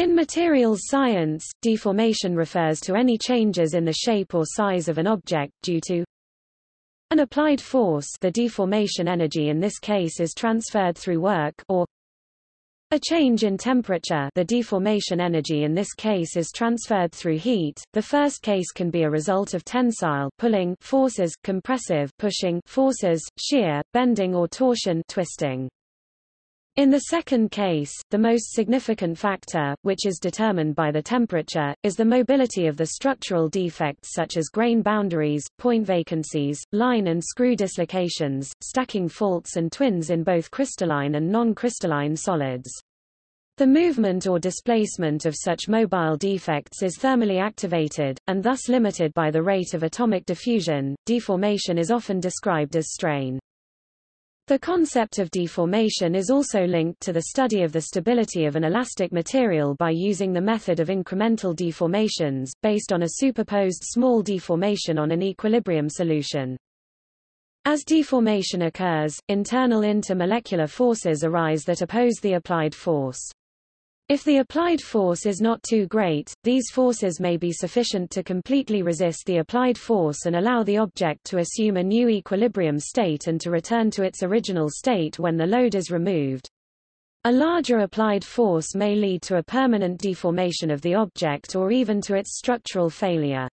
In materials science, deformation refers to any changes in the shape or size of an object due to an applied force the deformation energy in this case is transferred through work or a change in temperature the deformation energy in this case is transferred through heat. The first case can be a result of tensile pulling forces, compressive pushing forces, shear, bending or torsion twisting. In the second case, the most significant factor, which is determined by the temperature, is the mobility of the structural defects such as grain boundaries, point vacancies, line and screw dislocations, stacking faults and twins in both crystalline and non-crystalline solids. The movement or displacement of such mobile defects is thermally activated, and thus limited by the rate of atomic diffusion. Deformation is often described as strain. The concept of deformation is also linked to the study of the stability of an elastic material by using the method of incremental deformations, based on a superposed small deformation on an equilibrium solution. As deformation occurs, internal intermolecular forces arise that oppose the applied force. If the applied force is not too great, these forces may be sufficient to completely resist the applied force and allow the object to assume a new equilibrium state and to return to its original state when the load is removed. A larger applied force may lead to a permanent deformation of the object or even to its structural failure.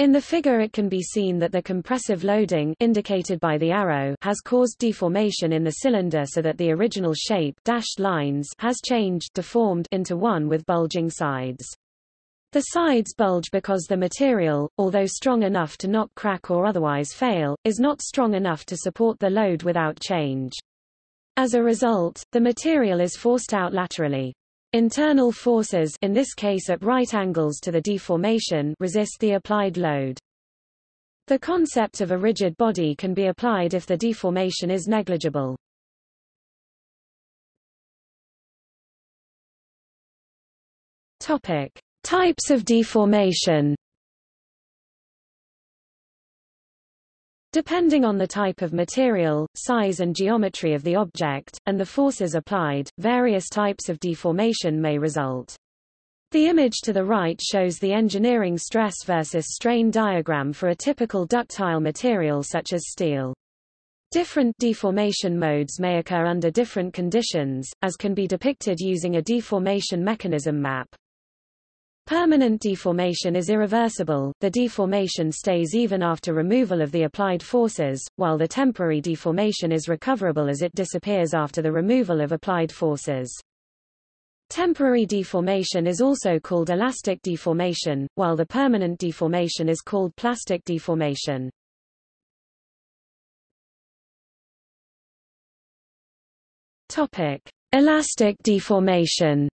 In the figure it can be seen that the compressive loading indicated by the arrow has caused deformation in the cylinder so that the original shape dashed lines has changed deformed into one with bulging sides. The sides bulge because the material, although strong enough to not crack or otherwise fail, is not strong enough to support the load without change. As a result, the material is forced out laterally. Internal forces in this case at right angles to the deformation resist the applied load. The concept of a rigid body can be applied if the deformation is negligible. Topic: Types of deformation. Depending on the type of material, size and geometry of the object, and the forces applied, various types of deformation may result. The image to the right shows the engineering stress versus strain diagram for a typical ductile material such as steel. Different deformation modes may occur under different conditions, as can be depicted using a deformation mechanism map. Permanent deformation is irreversible, the deformation stays even after removal of the applied forces, while the temporary deformation is recoverable as it disappears after the removal of applied forces. Temporary deformation is also called elastic deformation, while the permanent deformation is called plastic deformation. Topic: Elastic deformation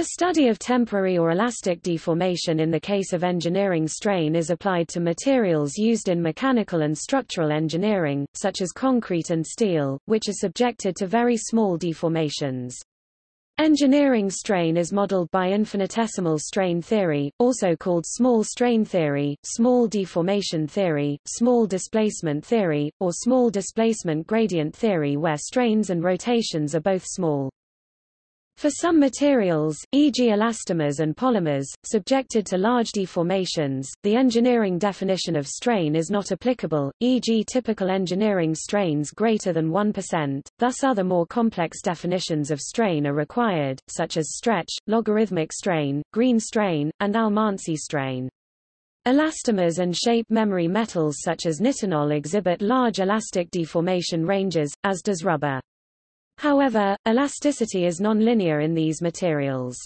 The study of temporary or elastic deformation in the case of engineering strain is applied to materials used in mechanical and structural engineering, such as concrete and steel, which are subjected to very small deformations. Engineering strain is modeled by infinitesimal strain theory, also called small strain theory, small deformation theory, small displacement theory, or small displacement gradient theory where strains and rotations are both small. For some materials, e.g. elastomers and polymers, subjected to large deformations, the engineering definition of strain is not applicable, e.g. typical engineering strains greater than 1%, thus other more complex definitions of strain are required, such as stretch, logarithmic strain, green strain, and Almansi strain. Elastomers and shape memory metals such as nitinol exhibit large elastic deformation ranges, as does rubber. However, elasticity is nonlinear in these materials.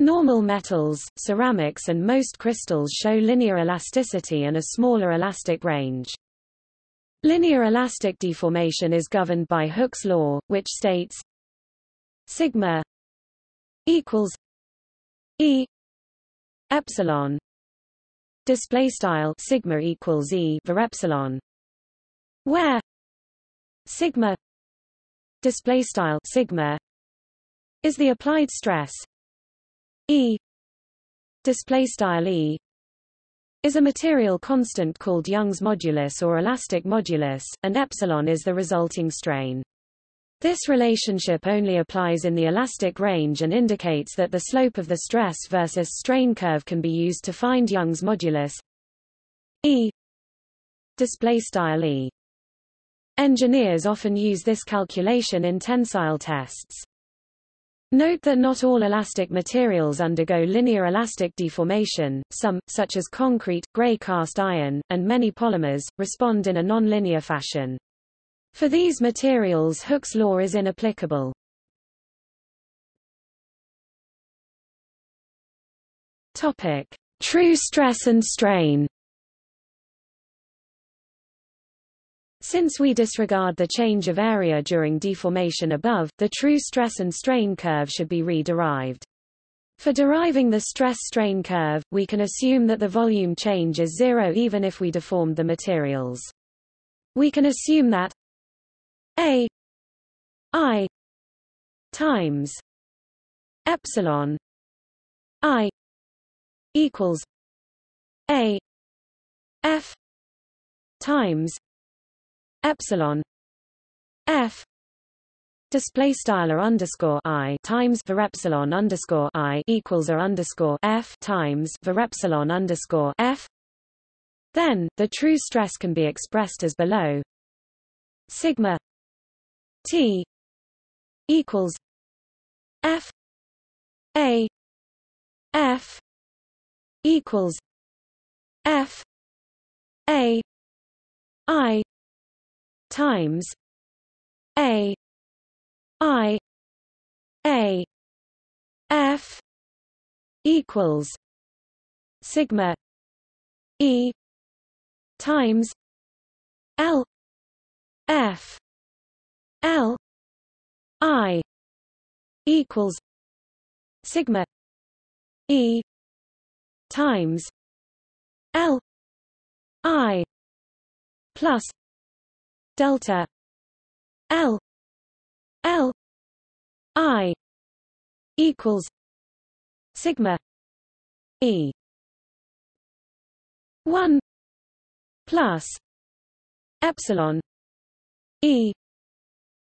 Normal metals, ceramics and most crystals show linear elasticity and a smaller elastic range. Linear elastic deformation is governed by Hooke's law, which states sigma equals e epsilon display style sigma equals e for epsilon where sigma display style sigma is the applied stress E display style E is a material constant called Young's modulus or elastic modulus, and epsilon is the resulting strain. This relationship only applies in the elastic range and indicates that the slope of the stress versus strain curve can be used to find Young's modulus E display style E. Engineers often use this calculation in tensile tests. Note that not all elastic materials undergo linear elastic deformation, some, such as concrete, gray cast iron, and many polymers, respond in a nonlinear fashion. For these materials Hooke's law is inapplicable. Topic. True stress and strain Since we disregard the change of area during deformation above, the true stress and strain curve should be re-derived. For deriving the stress-strain curve, we can assume that the volume change is zero even if we deformed the materials. We can assume that a i times epsilon i equals a f times epsilon f display style underscore i times var epsilon underscore i equals a underscore f times var epsilon underscore f. Then the true stress can be expressed as below sigma t equals f a f equals f a i times A I A F equals sigma E times L F L I equals sigma E times L I plus delta. L. L. I. Equals sigma E. one plus epsilon E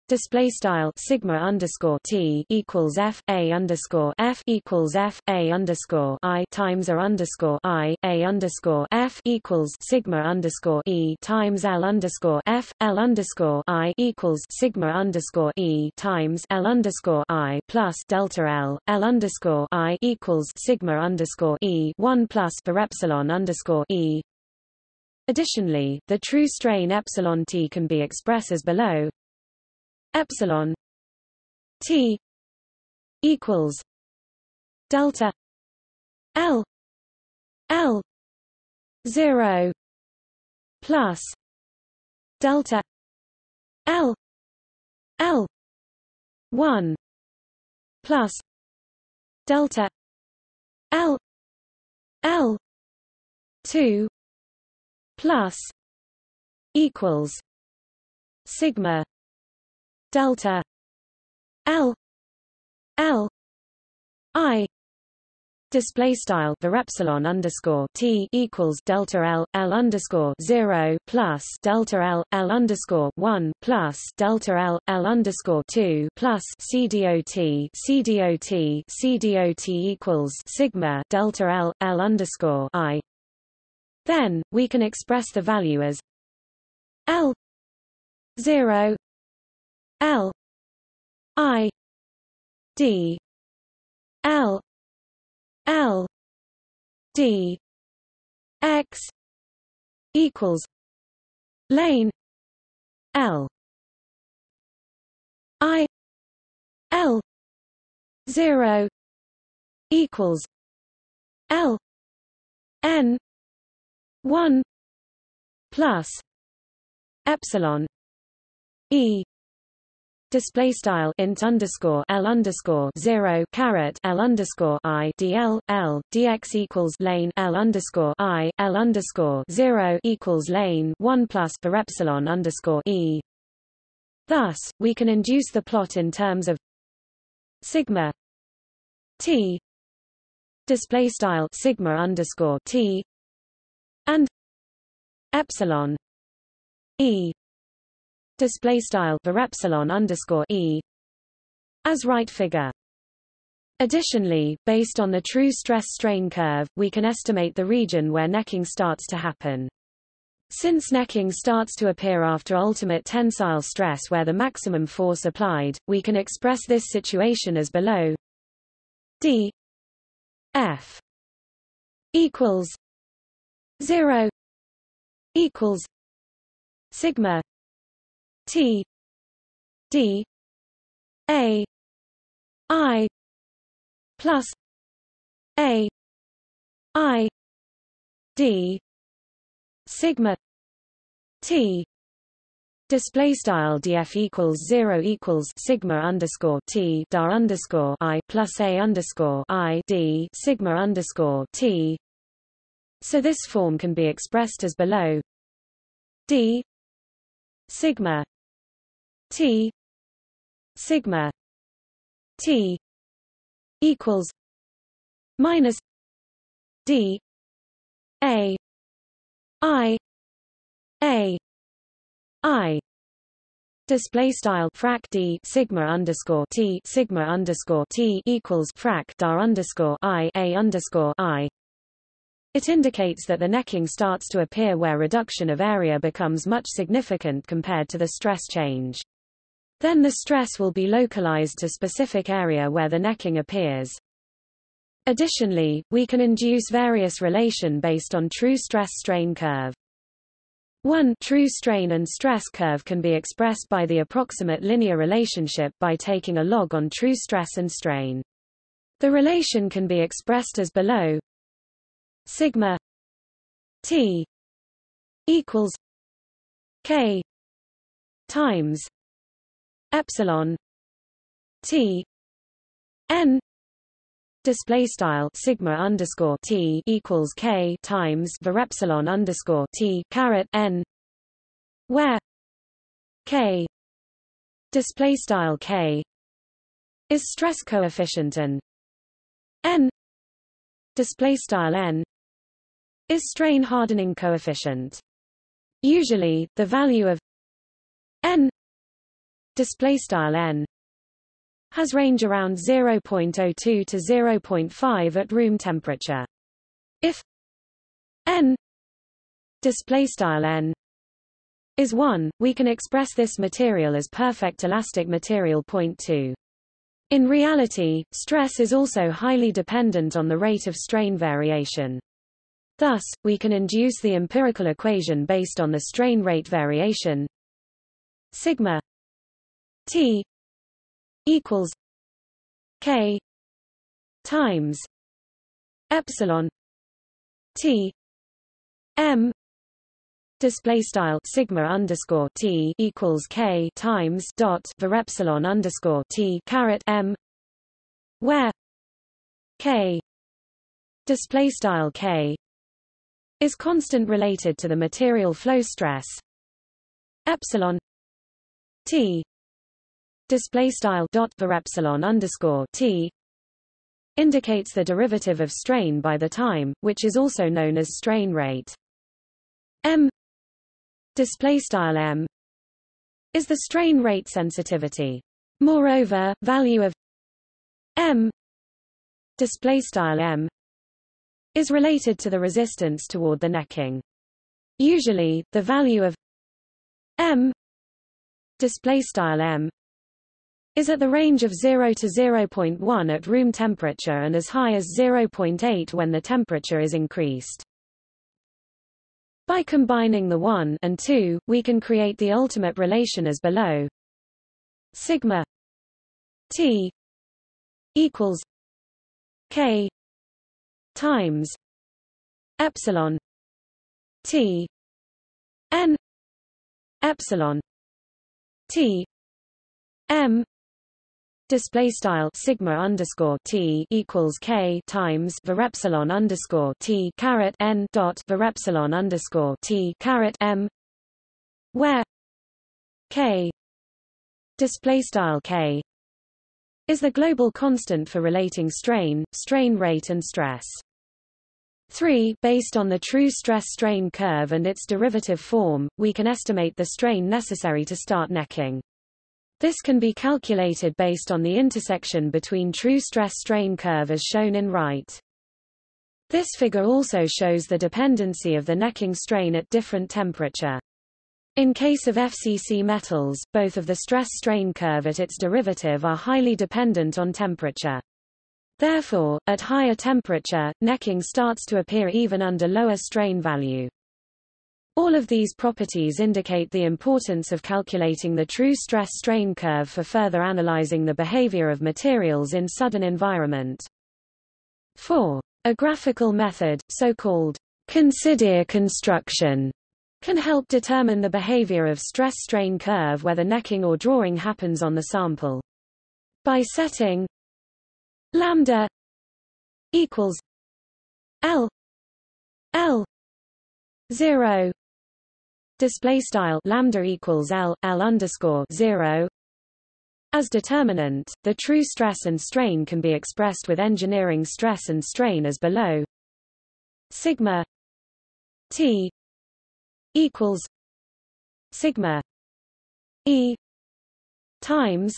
display style sigma underscore t equals f a underscore f equals f a underscore i times a underscore i a underscore f equals sigma underscore e times l underscore f l underscore i equals sigma underscore e times l underscore i plus delta l l underscore i equals sigma underscore e one plus for epsilon underscore e. Additionally, the true strain epsilon t can be expressed as below epsilon t equals delta l l 0 plus delta l l 1 plus delta l l 2 plus equals sigma delta. L. L. I. Display style the epsilon underscore t equals delta l l underscore zero plus delta l l underscore one plus delta l l underscore two plus c dot c dot c dot equals sigma delta l l underscore i. Then we can express the value as l zero L I D L L D X equals lane L I L zero equals L N one plus epsilon E display style int underscore l underscore zero caret l underscore i dl l dx equals lane l underscore i l underscore zero equals lane one plus epsilon underscore e. Thus, we can induce the plot in terms of sigma t display style sigma underscore t and epsilon e display style var epsilon underscore e as right figure. Additionally, based on the true stress strain curve, we can estimate the region where necking starts to happen. Since necking starts to appear after ultimate tensile stress where the maximum force applied, we can express this situation as below d f equals 0 equals sigma t d a i plus a i d sigma t. Display style df equals 0 equals sigma underscore t dar underscore i plus a underscore i d sigma underscore t. So this form can be expressed as below d sigma t sigma t equals minus d a i a i Display style frac d sigma underscore t sigma underscore t equals frac dar underscore i a underscore i. It indicates that the necking starts to appear where reduction of area becomes much significant compared to the stress change. Then the stress will be localized to specific area where the necking appears. Additionally, we can induce various relation based on true stress-strain curve. One true strain and stress curve can be expressed by the approximate linear relationship by taking a log on true stress and strain. The relation can be expressed as below sigma t equals k times epsilon t n display style sigma underscore t equals k times var epsilon underscore t caret n where k display style k is stress coefficient and n display style n is strain hardening coefficient. Usually the value of display style n has range around 0.02 to 0.5 at room temperature. If n display style n is 1, we can express this material as perfect elastic material. Point 2. In reality, stress is also highly dependent on the rate of strain variation. Thus, we can induce the empirical equation based on the strain rate variation sigma T equals K times epsilon T M display style sigma underscore T equals K times dot var epsilon underscore T caret M where K display style K is constant related to the material flow stress epsilon T display style dot var epsilon underscore t indicates the derivative of strain by the time, which is also known as strain rate. M display style m is the strain rate sensitivity. Moreover, value of m display style m is related to the resistance toward the necking. Usually, the value of m display style m is at the range of 0 to 0.1 at room temperature and as high as 0.8 when the temperature is increased. By combining the 1 and 2, we can create the ultimate relation as below. Sigma T equals K times epsilon T N epsilon T M display style sigma underscore t equals k times var epsilon underscore t caret n dot var epsilon underscore t caret m where k display style k is the global constant for relating strain, strain rate and stress. 3 Based on the true stress-strain curve and its derivative form, we can estimate the strain necessary to start necking. This can be calculated based on the intersection between true stress-strain curve as shown in right. This figure also shows the dependency of the necking strain at different temperature. In case of FCC metals, both of the stress-strain curve at its derivative are highly dependent on temperature. Therefore, at higher temperature, necking starts to appear even under lower strain value. All of these properties indicate the importance of calculating the true stress-strain curve for further analyzing the behavior of materials in sudden environment. 4. A graphical method, so-called Considère construction, can help determine the behavior of stress-strain curve whether necking or drawing happens on the sample. By setting lambda equals L L zero display style lambda equals L L underscore zero as determinant, the true stress and strain can be expressed with engineering stress and strain as below. Sigma T equals sigma E times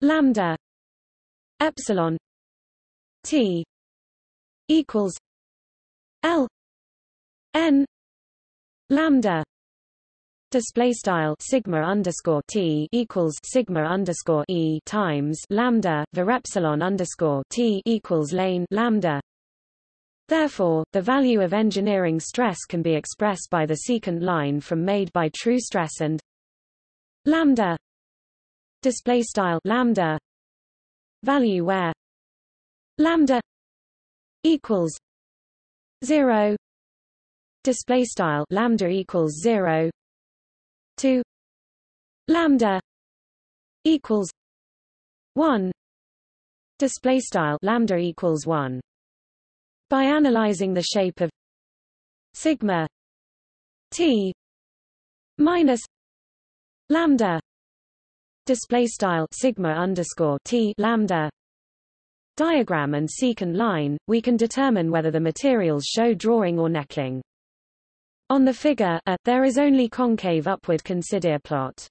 lambda epsilon T equals L N lambda display style sigma underscore t equals sigma underscore e times lambda var epsilon underscore t equals lane lambda. Therefore, the value of engineering stress can be expressed by the secant line from made by true stress and lambda display style lambda value where lambda equals zero display style lambda equals zero. 2 lambda equals 1 display style lambda equals 1 by analyzing the shape of sigma t minus lambda display style sigma underscore t lambda diagram and secant line, we can determine whether the materials show drawing or necking. On the figure A, there is only concave upward Considère plot.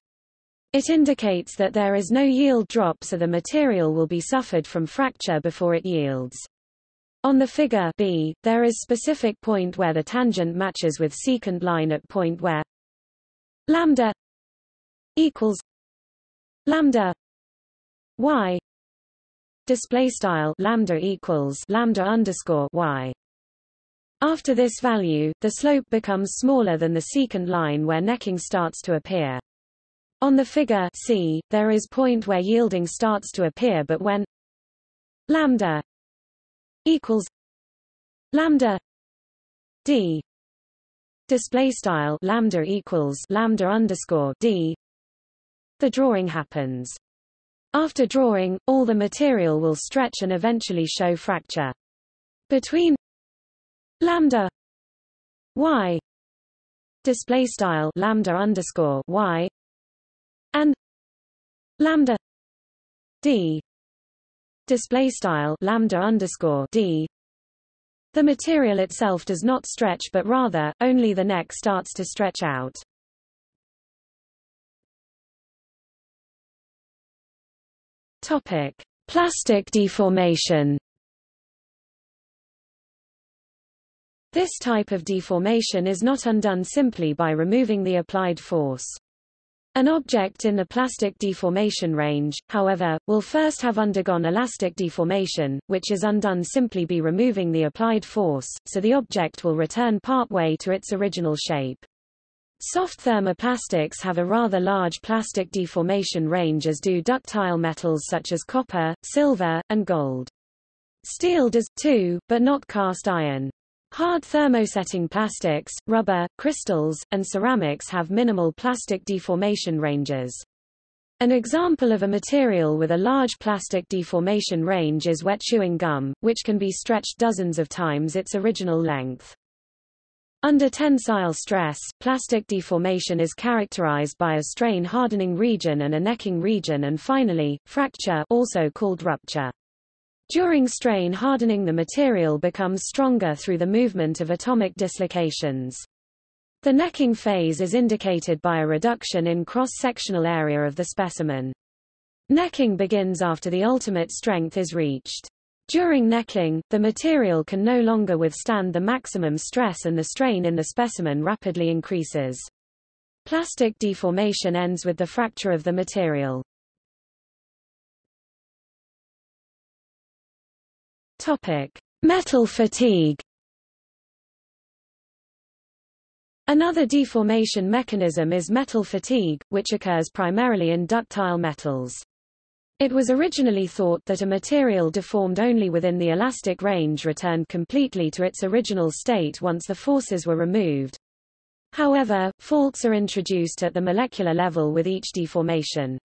It indicates that there is no yield drop so the material will be suffered from fracture before it yields. On the figure B, there is specific point where the tangent matches with secant line at point where lambda equals lambda y display style lambda equals lambda underscore y after this value, the slope becomes smaller than the secant line where necking starts to appear. On the figure C, there is point where yielding starts to appear but when lambda equals lambda d display style lambda equals lambda underscore d the drawing happens. After drawing, all the material will stretch and eventually show fracture. Between lambda y display style lambda underscore y and lambda d display style lambda underscore d. The material itself does not stretch but rather only the neck starts to stretch out. Topic plastic deformation This type of deformation is not undone simply by removing the applied force. An object in the plastic deformation range, however, will first have undergone elastic deformation, which is undone simply by removing the applied force, so the object will return partway to its original shape. Soft thermoplastics have a rather large plastic deformation range as do ductile metals such as copper, silver, and gold. Steel does, too, but not cast iron. Hard thermosetting plastics, rubber, crystals, and ceramics have minimal plastic deformation ranges. An example of a material with a large plastic deformation range is wet chewing gum, which can be stretched dozens of times its original length. Under tensile stress, plastic deformation is characterized by a strain hardening region and a necking region and finally, fracture also called rupture. During strain hardening the material becomes stronger through the movement of atomic dislocations. The necking phase is indicated by a reduction in cross-sectional area of the specimen. Necking begins after the ultimate strength is reached. During necking, the material can no longer withstand the maximum stress and the strain in the specimen rapidly increases. Plastic deformation ends with the fracture of the material. Topic: Metal fatigue. Another deformation mechanism is metal fatigue, which occurs primarily in ductile metals. It was originally thought that a material deformed only within the elastic range returned completely to its original state once the forces were removed. However, faults are introduced at the molecular level with each deformation.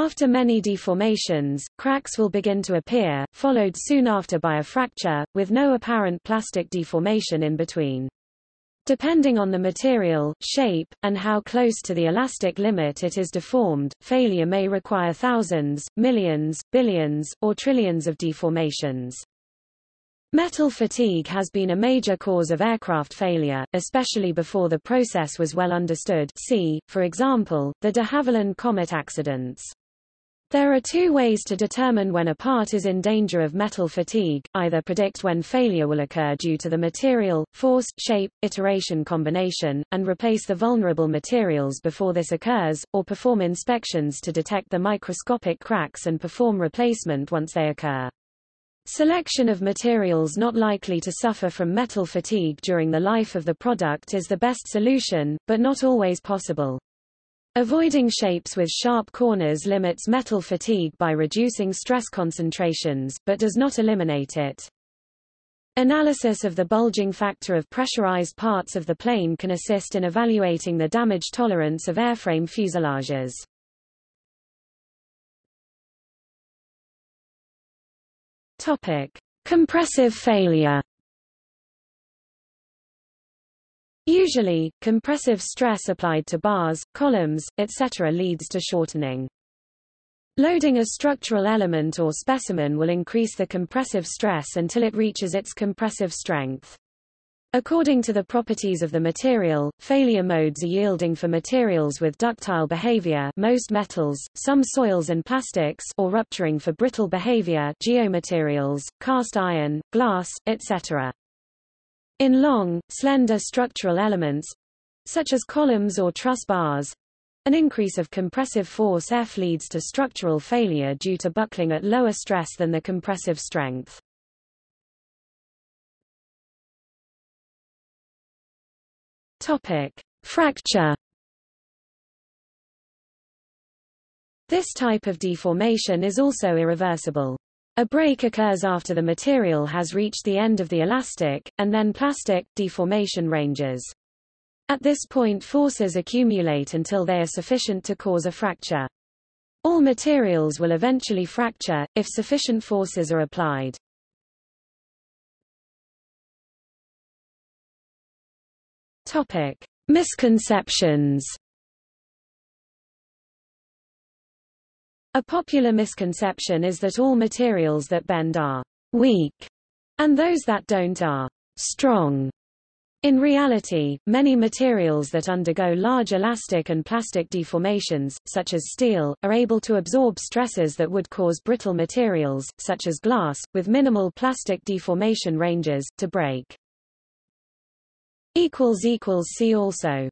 After many deformations, cracks will begin to appear, followed soon after by a fracture, with no apparent plastic deformation in between. Depending on the material, shape, and how close to the elastic limit it is deformed, failure may require thousands, millions, billions, or trillions of deformations. Metal fatigue has been a major cause of aircraft failure, especially before the process was well understood see, for example, the de Havilland Comet accidents. There are two ways to determine when a part is in danger of metal fatigue, either predict when failure will occur due to the material, force, shape, iteration combination, and replace the vulnerable materials before this occurs, or perform inspections to detect the microscopic cracks and perform replacement once they occur. Selection of materials not likely to suffer from metal fatigue during the life of the product is the best solution, but not always possible. Avoiding shapes with sharp corners limits metal fatigue by reducing stress concentrations, but does not eliminate it. Analysis of the bulging factor of pressurized parts of the plane can assist in evaluating the damage tolerance of airframe fuselages. Topic: Compressive failure. Usually, compressive stress applied to bars, columns, etc. leads to shortening. Loading a structural element or specimen will increase the compressive stress until it reaches its compressive strength. According to the properties of the material, failure modes are yielding for materials with ductile behavior most metals, some soils and plastics or rupturing for brittle behavior geomaterials, cast iron, glass, etc. In long, slender structural elements, such as columns or truss bars, an increase of compressive force F leads to structural failure due to buckling at lower stress than the compressive strength. Topic: Fracture. This type of deformation is also irreversible. A break occurs after the material has reached the end of the elastic, and then plastic, deformation ranges. At this point forces accumulate until they are sufficient to cause a fracture. All materials will eventually fracture, if sufficient forces are applied. Topic: Misconceptions. A popular misconception is that all materials that bend are weak, and those that don't are strong. In reality, many materials that undergo large elastic and plastic deformations, such as steel, are able to absorb stresses that would cause brittle materials, such as glass, with minimal plastic deformation ranges, to break. See also